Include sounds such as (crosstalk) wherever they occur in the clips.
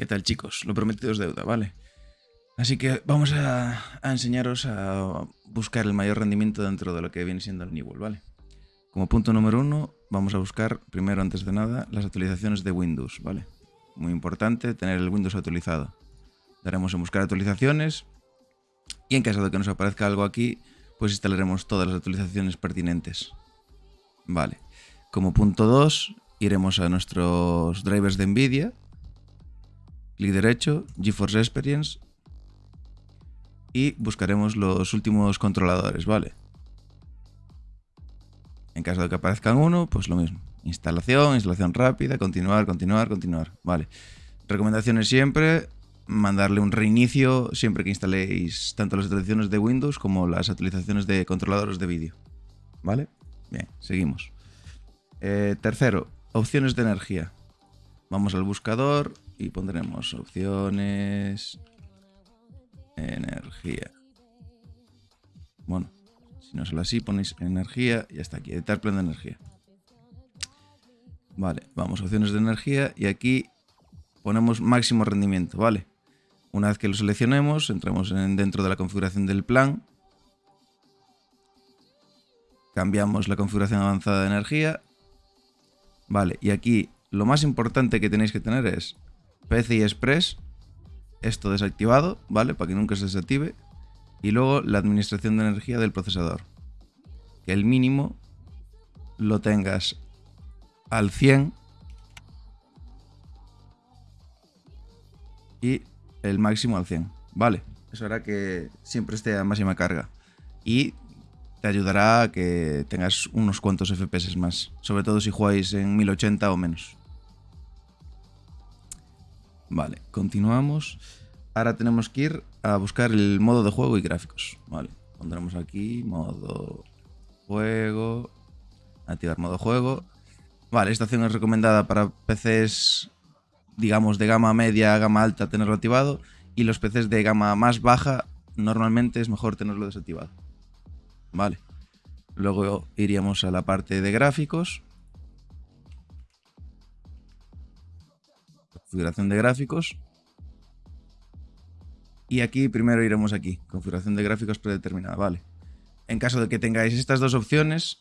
¿Qué tal chicos? Lo prometido es deuda, ¿vale? Así que vamos a, enseñaros a buscar el mayor rendimiento dentro de lo que viene siendo el Newell, ¿vale? Como punto número uno, vamos a buscar, primero antes de nada, las actualizaciones de Windows, ¿vale? Muy importante tener el Windows actualizado. Daremos en buscar actualizaciones y en caso de que nos aparezca algo aquí, pues instalaremos todas las actualizaciones pertinentes. Vale. Como punto 2, iremos a nuestros drivers de NVIDIA, clic derecho, GeForce Experience y buscaremos los últimos controladores, ¿vale? En caso de que aparezcan uno, pues lo mismo. Instalación, instalación rápida, continuar, continuar, continuar. Vale. Recomendaciones siempre, mandarle un reinicio siempre que instaléis tanto las actualizaciones de Windows como las actualizaciones de controladores de vídeo. ¿Vale? Bien, seguimos. Eh, tercero, opciones de energía. Vamos al buscador y pondremos opciones energía. Bueno, si no solo así, ponéis energía y hasta aquí, editar plan de energía. Vale, vamos a opciones de energía y aquí ponemos máximo rendimiento, ¿vale? Una vez que lo seleccionemos, entramos en, dentro de la configuración del plan. Cambiamos la configuración avanzada de energía. Vale, y aquí lo más importante que tenéis que tener es PCI Express, esto desactivado, ¿vale? Para que nunca se desactive. Y luego la administración de energía del procesador. Que el mínimo lo tengas al 100 y el máximo al 100, ¿vale? Eso hará que siempre esté a máxima carga y te ayudará a que tengas unos cuantos FPS más, sobre todo si jugáis en 1080 o menos. Vale, continuamos. Ahora tenemos que ir a buscar el modo de juego y gráficos. Vale, pondremos aquí modo juego, activar modo juego. Vale, esta opción es recomendada para PCs, digamos, de gama media, gama alta, tenerlo activado. Y los PCs de gama más baja, normalmente es mejor tenerlo desactivado. Vale. Luego iríamos a la parte de gráficos. Configuración de gráficos. Y aquí primero iremos aquí, configuración de gráficos predeterminada, vale. En caso de que tengáis estas dos opciones,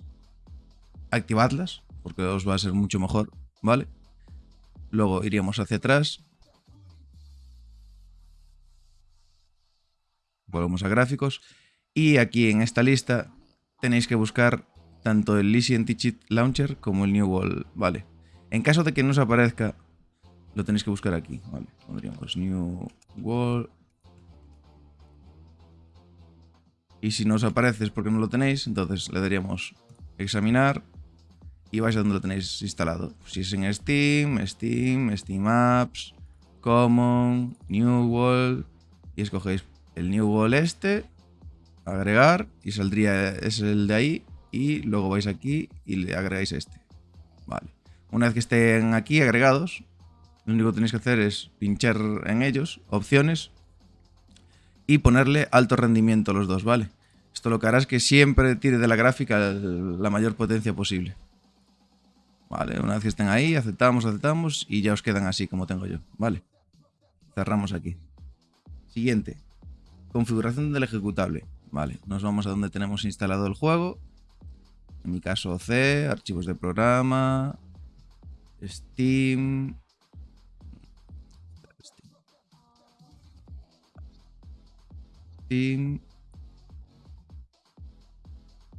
activadlas, porque os va a ser mucho mejor, ¿vale? Luego iríamos hacia atrás. Volvemos a gráficos. Y aquí en esta lista tenéis que buscar tanto el Easy Anti-Cheat Launcher como el New Wall, ¿vale? En caso de que no os aparezca lo tenéis que buscar aquí. Vale, pondríamos new wall. Y si no os aparece es porque no lo tenéis, entonces le daríamos examinar y vais a donde lo tenéis instalado. Si es en Steam, Steam, Steam Apps, Common, New Wall y escogéis el New Wall este, agregar y saldría es el de ahí y luego vais aquí y le agregáis este. Vale. Una vez que estén aquí agregados, lo único que tenéis que hacer es pinchar en ellos, opciones, y ponerle alto rendimiento a los dos, ¿vale? Esto lo que hará es que siempre tire de la gráfica la mayor potencia posible. Vale, una vez que estén ahí, aceptamos, aceptamos y ya os quedan así como tengo yo, ¿vale? Cerramos aquí. Siguiente. Configuración del ejecutable. Vale, nos vamos a donde tenemos instalado el juego. En mi caso C, archivos de programa, Steam,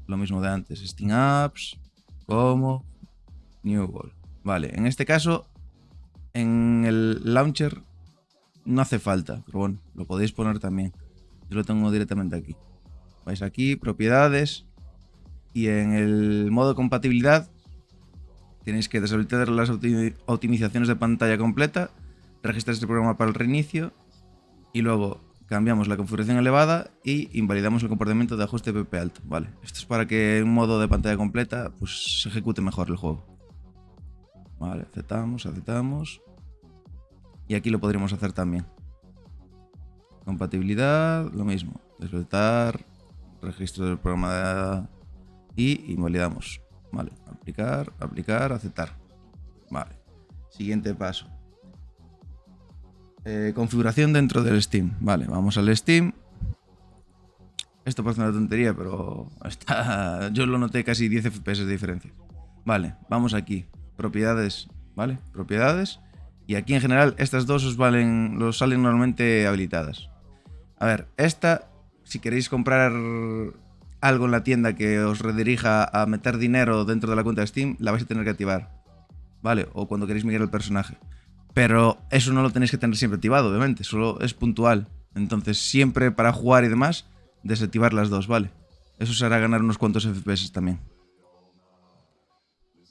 Lo mismo de antes, Steam Apps, como New World. Vale, en este caso, en el launcher no hace falta, pero bueno, lo podéis poner también. Yo lo tengo directamente aquí. Vais aquí, propiedades, y en el modo compatibilidad tenéis que deshabilitar las optimizaciones de pantalla completa, registrar este programa para el reinicio y luego cambiamos la configuración elevada y invalidamos el comportamiento de ajuste PP alto. Vale, esto es para que en modo de pantalla completa pues, se ejecute mejor el juego. Vale, aceptamos, aceptamos. Y aquí lo podríamos hacer también. Compatibilidad, lo mismo. Despertar, registro del programa y invalidamos. Vale, aplicar, aplicar, aceptar. Vale. Siguiente paso. Eh, configuración dentro del Steam. Vale, vamos al Steam. Esto parece una tontería, pero (laughs) está, yo lo noté casi 10 FPS de diferencia. Vale, vamos aquí. Propiedades, ¿vale? Propiedades. Y aquí en general estas dos os valen, salen normalmente habilitadas. A ver, esta, si queréis comprar algo en la tienda que os redirija a meter dinero dentro de la cuenta de Steam, la vais a tener que activar. ¿Vale? O cuando queréis migrar el personaje. Pero eso no lo tenéis que tener siempre activado, obviamente, solo es puntual. Entonces, siempre para jugar y demás, desactivar las dos, ¿vale? Eso se hará ganar unos cuantos FPS también.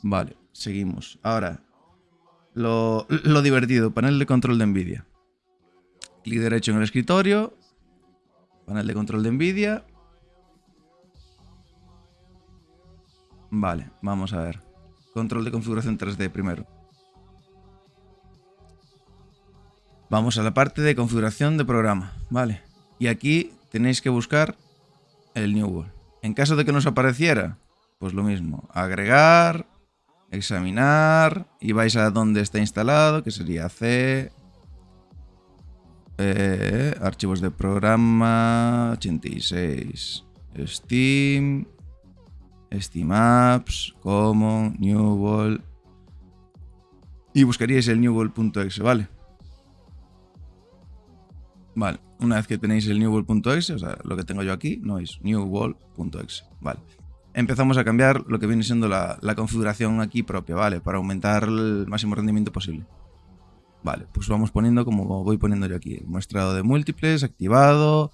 Vale, seguimos. Ahora, lo, divertido, panel de control de NVIDIA. Clic derecho en el escritorio, panel de control de NVIDIA. Vale, vamos a ver. Control de configuración 3D primero. Vamos a la parte de configuración de programa, vale. Y aquí tenéis que buscar el New World. En caso de que no os apareciera, pues lo mismo, agregar, examinar y vais a donde está instalado, que sería C, eh, archivos de programa, 86, Steam, Steam Apps, Common, New World y buscaríais el newworld.exe, ¿vale? Vale, una vez que tenéis el newworld.exe, o sea, lo que tengo yo aquí, no es newworld.exe, vale empezamos a cambiar lo que viene siendo la, configuración aquí propia, ¿vale? Para aumentar el máximo rendimiento posible. Vale, pues vamos poniendo como voy poniendo yo aquí. Muestrado de múltiples, activado,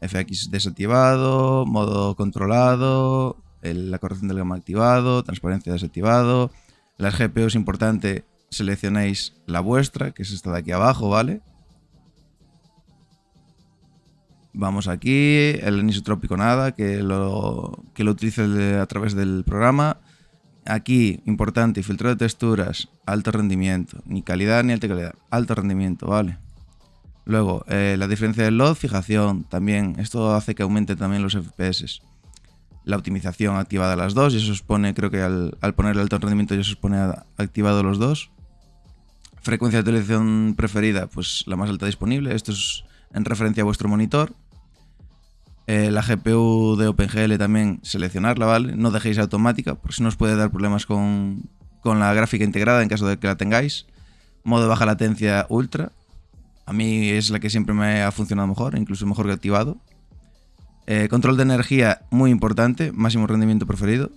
FX desactivado, modo controlado, la corrección del gamma activado, transparencia desactivado. Las GPU es importante, seleccionéis la vuestra, que es esta de aquí abajo, ¿vale? Vamos aquí, el anisotrópico nada, que lo, que lo utilice a través del programa. Aquí, importante, filtro de texturas, alto rendimiento, ni calidad ni alta calidad, alto rendimiento, vale. Luego, eh, la diferencia del load, fijación, también, esto hace que aumente también los FPS. La optimización activada las dos, y eso os pone, creo que al, poner el alto rendimiento ya se os pone activado los dos. Frecuencia de utilización preferida, pues la más alta disponible, esto es en referencia a vuestro monitor. Eh, la GPU de OpenGL también seleccionarla, ¿vale? No dejéis automática, porque si no os puede dar problemas con, la gráfica integrada en caso de que la tengáis. Modo de baja latencia ultra. A mí es la que siempre me ha funcionado mejor, incluso mejor que activado. Eh, control de energía muy importante, máximo rendimiento preferido.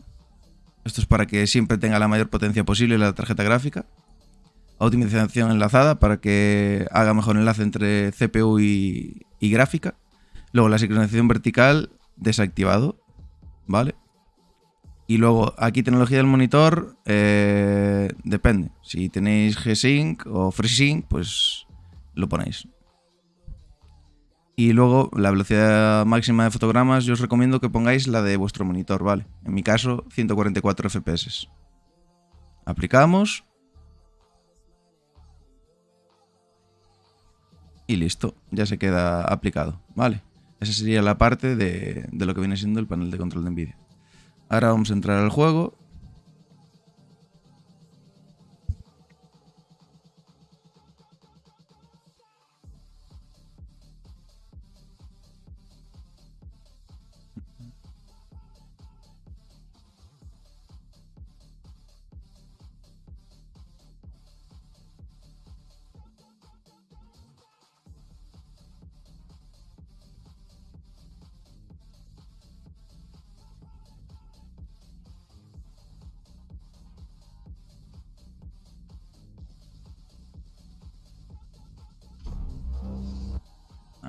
Esto es para que siempre tenga la mayor potencia posible la tarjeta gráfica optimización enlazada para que haga mejor enlace entre CPU y, gráfica. Luego la sincronización vertical desactivado, ¿vale? Y luego aquí tecnología del monitor, eh, depende. Si tenéis G-Sync o FreeSync, pues lo ponéis. Y luego la velocidad máxima de fotogramas, yo os recomiendo que pongáis la de vuestro monitor, ¿vale? En mi caso, 144 FPS. Aplicamos y listo, ya se queda aplicado, ¿vale? Esa sería la parte de, de lo que viene siendo el panel de control de NVIDIA. Ahora vamos a entrar al juego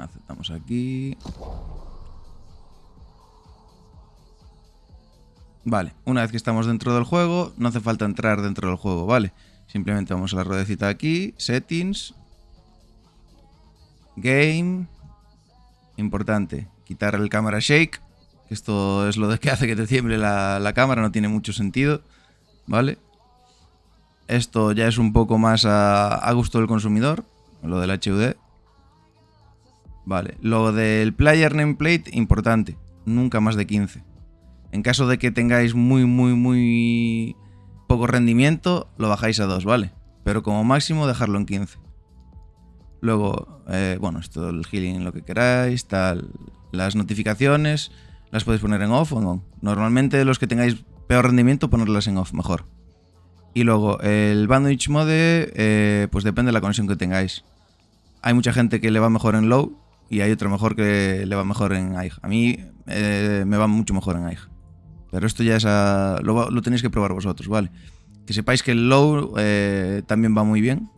Aceptamos aquí. Vale, una vez que estamos dentro del juego, no hace falta entrar dentro del juego, ¿vale? Simplemente vamos a la ruedecita aquí, Settings, Game, importante, quitar el cámara shake, esto es lo que (laughs) hace que te tiemble la, la cámara, no tiene mucho sentido, ¿vale? Esto ya es un poco más a, a gusto del consumidor, lo del HUD. Vale, lo del player nameplate, importante, nunca más de 15. En caso de que tengáis muy, muy, muy poco rendimiento, lo bajáis a 2, ¿vale? Pero como máximo dejarlo en 15. Luego, eh, bueno, esto el healing, lo que queráis, tal. Las notificaciones las podéis poner en off o no. Normalmente los que tengáis peor rendimiento, ponerlas en off, mejor. Y luego, el bandwidth mode, eh, pues depende de la conexión que tengáis. Hay mucha gente que le va mejor en low y hay otro mejor que le va mejor en AIG. A mí eh, me va mucho mejor en AIG. Pero esto ya es lo, tenéis que probar vosotros, ¿vale? Que sepáis que el low eh, también va muy bien,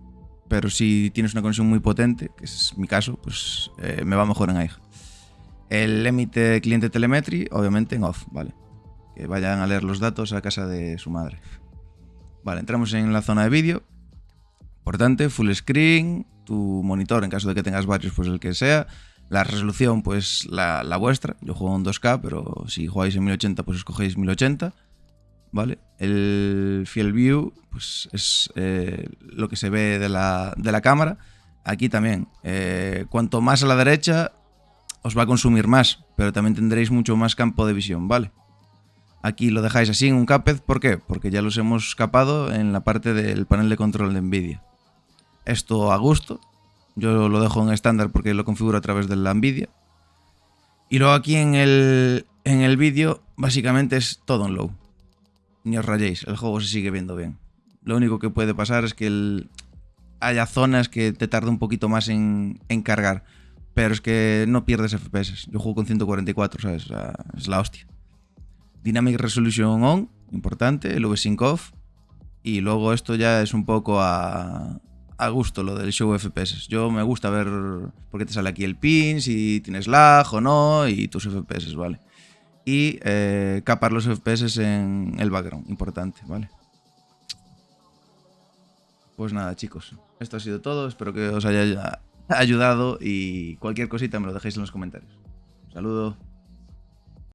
pero si tienes una conexión muy potente, que es mi caso, pues me va mejor en AIG. El emite cliente telemetry, obviamente en off, ¿vale? Que vayan a leer los datos a casa de su madre. Vale, entramos en la zona de vídeo. Importante, full screen, tu monitor en caso de que tengas varios, pues el que sea. La resolución, pues la, vuestra. Yo juego en 2K, pero si jugáis en 1080, pues escogéis 1080. ¿Vale? El Field View, pues es eh, lo que se ve de la, cámara. Aquí también, eh, cuanto más a la derecha, os va a consumir más, pero también tendréis mucho más campo de visión, ¿vale? Aquí lo dejáis así en un Cuphead, ¿por qué? Porque ya los hemos capado en la parte del panel de control de NVIDIA. Esto a gusto, yo lo dejo en estándar porque lo configuro a través de la NVIDIA. Y luego aquí en el, en el vídeo básicamente es todo en low. Ni os rayéis, el juego se sigue viendo bien. Lo único que puede pasar es que haya zonas que te tarde un poquito más en, en cargar pero es que no pierdes FPS. Yo juego con 144, ¿sabes? es la hostia. Dynamic Resolution On, importante, el V-Sync Off. Y luego esto ya es un poco a, a gusto lo del show FPS. Yo me gusta ver por qué te sale aquí el pin, si tienes lag o no, y tus FPS, ¿vale? Y eh, capar los FPS en el background, importante, ¿vale? Pues nada, chicos, esto ha sido todo. Espero que os haya ayudado y cualquier cosita me lo dejéis en los comentarios. saludo.